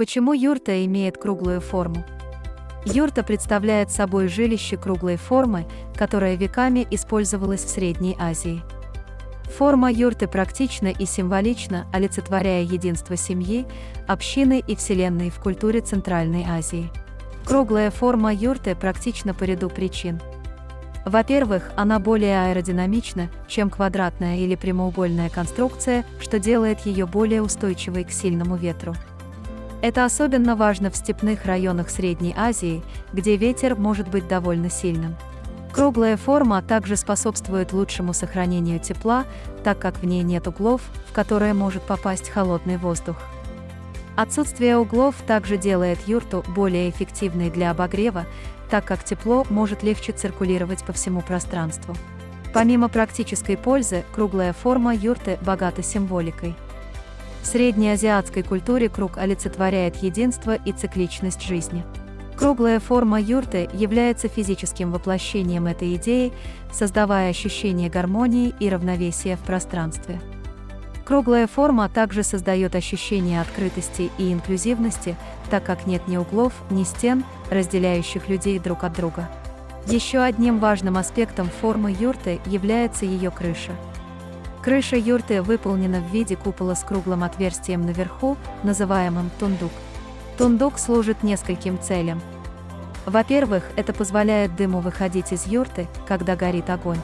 Почему юрта имеет круглую форму? Юрта представляет собой жилище круглой формы, которое веками использовалось в Средней Азии. Форма юрты практична и символична, олицетворяя единство семьи, общины и вселенной в культуре Центральной Азии. Круглая форма юрты практична по ряду причин. Во-первых, она более аэродинамична, чем квадратная или прямоугольная конструкция, что делает ее более устойчивой к сильному ветру. Это особенно важно в степных районах Средней Азии, где ветер может быть довольно сильным. Круглая форма также способствует лучшему сохранению тепла, так как в ней нет углов, в которые может попасть холодный воздух. Отсутствие углов также делает юрту более эффективной для обогрева, так как тепло может легче циркулировать по всему пространству. Помимо практической пользы, круглая форма юрты богата символикой. В среднеазиатской культуре круг олицетворяет единство и цикличность жизни. Круглая форма юрты является физическим воплощением этой идеи, создавая ощущение гармонии и равновесия в пространстве. Круглая форма также создает ощущение открытости и инклюзивности, так как нет ни углов, ни стен, разделяющих людей друг от друга. Еще одним важным аспектом формы юрты является ее крыша. Крыша юрты выполнена в виде купола с круглым отверстием наверху, называемым тундук. Тундук служит нескольким целям. Во-первых, это позволяет дыму выходить из юрты, когда горит огонь.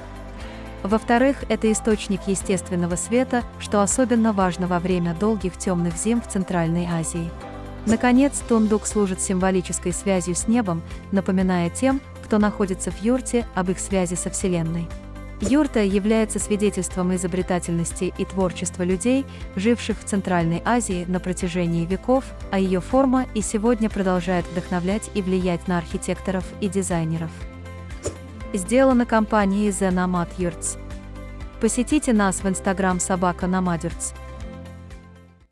Во-вторых, это источник естественного света, что особенно важно во время долгих темных зим в Центральной Азии. Наконец, тундук служит символической связью с небом, напоминая тем, кто находится в юрте, об их связи со Вселенной. Юрта является свидетельством изобретательности и творчества людей, живших в Центральной Азии на протяжении веков, а ее форма и сегодня продолжает вдохновлять и влиять на архитекторов и дизайнеров. Сделано компанией The Nomad Yurts. Посетите нас в Instagram собака Nomadurts.